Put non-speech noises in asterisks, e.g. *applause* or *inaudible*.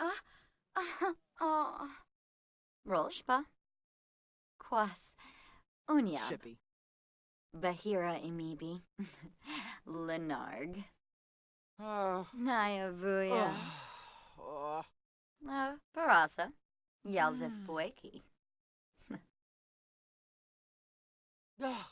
*laughs* Ah, ah, oh. Rolshpa. Quas. Unia. Shippy. Bahira imibi. Lenarg. Uh, Nyavuya. uh, Uh, Parasa. Yalzif hmm. *laughs*